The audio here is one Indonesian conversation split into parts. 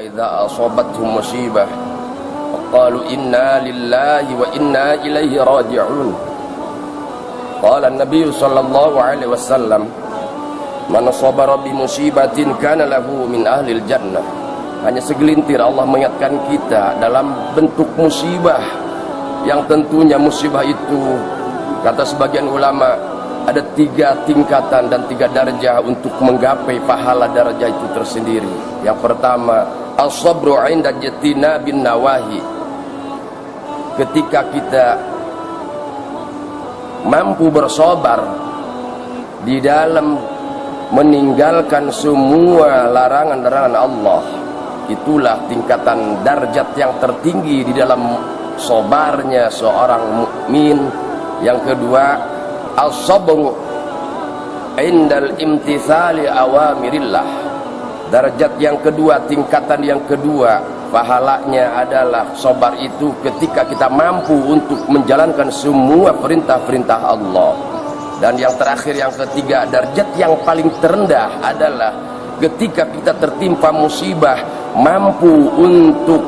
فإذا أصابتهم مصيبة قالوا إنا لله وإنا إليه راجعون قال النبي صلى الله عليه وسلم من صبر بمصيبة كان له من أهل الجنة hanya segelintir Allah mengingatkan kita dalam bentuk musibah yang tentunya musibah itu kata sebagian ulama ada tiga tingkatan dan tiga darjah untuk menggapai pahala darjah itu tersendiri yang pertama as-sabru inda jatina bin nawahi. Ketika kita mampu bersabar di dalam meninggalkan semua larangan-larangan Allah itulah tingkatan darjat yang tertinggi di dalam sobarnya seorang mukmin. Yang kedua as-sabru indal imtithali awamirillah darjat yang kedua tingkatan yang kedua pahalanya adalah sobar itu ketika kita mampu untuk menjalankan semua perintah-perintah Allah dan yang terakhir yang ketiga darjat yang paling terendah adalah ketika kita tertimpa musibah mampu untuk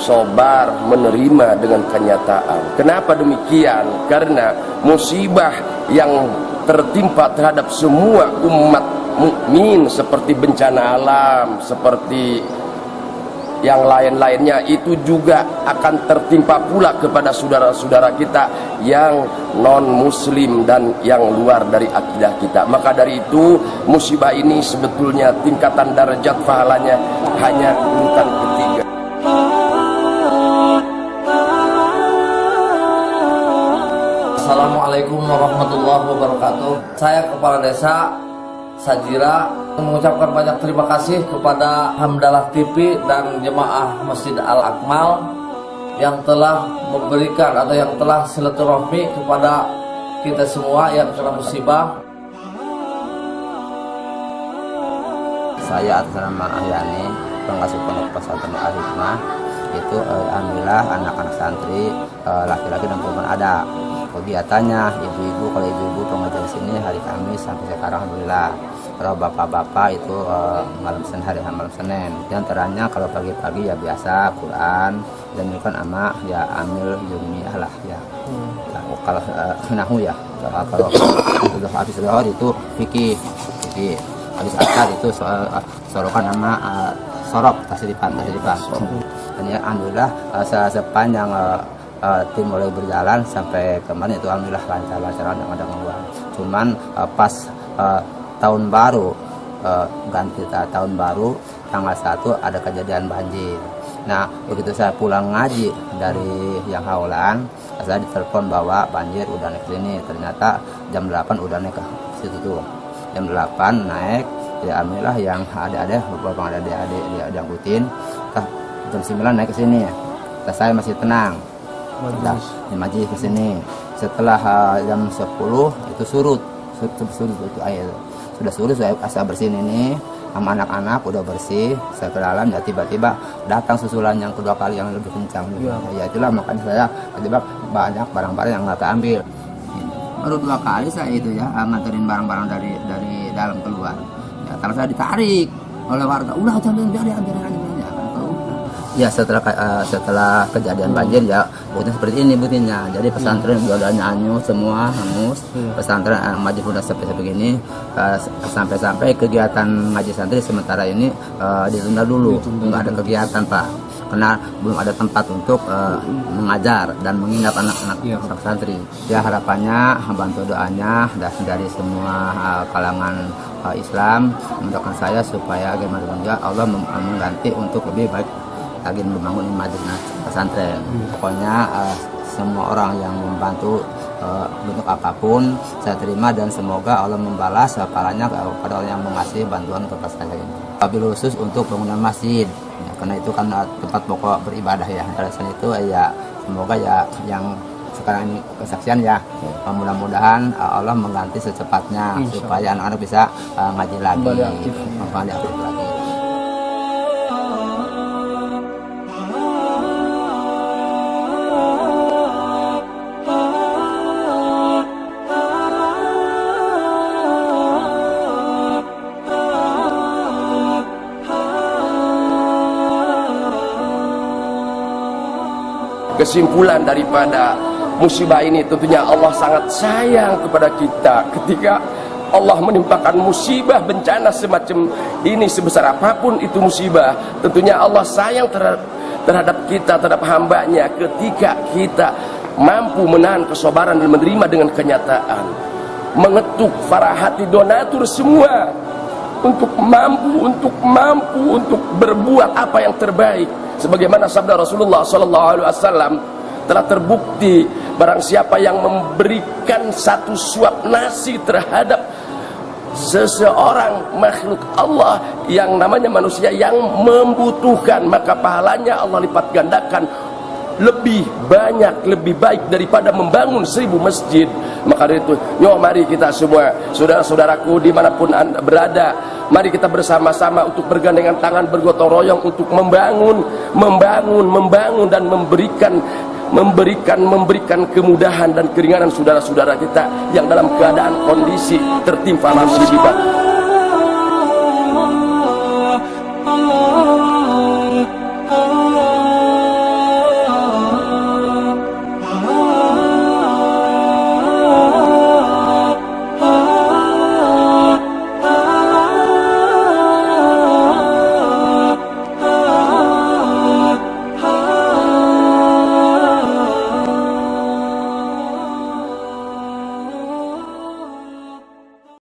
sobar menerima dengan kenyataan. Kenapa demikian? Karena musibah yang tertimpa terhadap semua umat mukmin seperti bencana alam, seperti yang lain-lainnya itu juga akan tertimpa pula kepada saudara-saudara kita yang non muslim dan yang luar dari akidah kita. Maka dari itu musibah ini sebetulnya tingkatan darajat pahalanya hanya urutan ketiga. Assalamualaikum warahmatullahi wabarakatuh. Saya kepala desa Sajira mengucapkan banyak terima kasih kepada Hamdalah TV dan jemaah Masjid Al Akmal yang telah memberikan atau yang telah silaturahmi kepada kita semua yang kena musibah. Saya atas nama Ahyani, pengasuh pondok pesantren Al Hikmah, itu eh, alhamdulillah anak-anak santri eh, laki-laki dan perempuan ada. Kegiatannya ibu-ibu kalau ibu-ibu pengajar sini hari Kamis sampai sekarang alhamdulillah kalau bapak-bapak itu uh, malam Senin hari malam Senin. Di antaranya kalau pagi-pagi ya biasa Quran dan kan ama ya amil jumiah lah ya, hmm. ya kalau uh, nahu ya kalau, kalau sudah habis zuhur itu fikih fikih. Habis asar itu soal uh, sorokan nama uh, sorok tasripan tasripan dan ya alhamdulillah uh, sepanjang uh, uh, tim mulai berjalan sampai kemarin itu alhamdulillah lancar-lancar ada ada cuman uh, pas uh, tahun baru uh, ganti tahun baru tanggal 1 ada kejadian banjir. Nah begitu saya pulang ngaji dari yang haulan saya ditelepon bahwa banjir udah naik sini. Ternyata jam 8 udah naik ke situ tuh. Jam 8 naik ya alhamdulillah yang ada-ada beberapa ada adik-adik dia diangkutin. Jam 9 naik ke sini. Nah, saya masih tenang. Nah, maji ke sini. Setelah uh, jam 10 itu surut surut, surut itu air sudah suruh saya asal bersihin ini sama anak-anak udah bersih saya ke dalam ya tiba-tiba datang susulan yang kedua kali yang lebih kencang. Ya, ya itulah makanya saya tiba-tiba banyak barang-barang yang nggak keambil. Baru dua kali saya itu ya nganterin barang-barang dari dari dalam keluar. Ya kalau saya ditarik oleh warga udah jangan biar dia ambil aja ya setelah uh, setelah kejadian banjir ya buktinya seperti ini buktinya jadi pesantren hmm. udah nyanyu semua hangus. Hmm. pesantren uh, maju sudah sampai begini uh, sampai-sampai kegiatan ngaji santri sementara ini uh, ditunda dulu. Nggak ada kegiatan pak. Karena belum ada tempat untuk uh, mengajar dan menginap anak-anak ya. santri. Ya harapannya bantu doanya dari semua uh, kalangan uh, Islam mendoakan saya supaya gimana juga Allah mengganti untuk lebih baik lagi membangun Madinah pesantren. Hmm. Pokoknya uh, semua orang yang membantu uh, bentuk apa pun saya terima dan semoga Allah membalas pahalanya kepada orang yang mengasihi bantuan kepada saya ini. Wabil khusus untuk bangunan masjid ya, karena itu kan tempat pokok beribadah ya. Alasan itu ya semoga ya yang sekarang ini kesaksian ya hmm. mudah-mudahan uh, Allah mengganti secepatnya supaya anak-anak bisa uh, ngaji lagi, kembali aktif lagi. Kesimpulan daripada musibah ini tentunya Allah sangat sayang kepada kita. Ketika Allah menimpakan musibah bencana semacam ini sebesar apa pun itu musibah tentunya Allah sayang terhadap, terhadap kita terhadap hambanya. Ketika kita mampu menahan kesabaran dan menerima dengan kenyataan mengetuk para hati donatur semua untuk mampu untuk mampu untuk berbuat apa yang terbaik. Sebagaimana sabda Rasulullah sallallahu alaihi wasallam telah terbukti barang siapa yang memberikan satu suap nasi terhadap seseorang makhluk Allah yang namanya manusia yang membutuhkan maka pahalanya Allah lipat gandakan lebih banyak, lebih baik daripada membangun seribu masjid. Maka dari itu, yuk mari kita semua, saudara-saudaraku di mana pun anda berada, mari kita bersama-sama untuk bergandengan tangan, bergotong royong untuk membangun, membangun, membangun dan memberikan memberikan memberikan kemudahan dan keringanan saudara-saudara kita yang dalam keadaan kondisi tertimpa musibah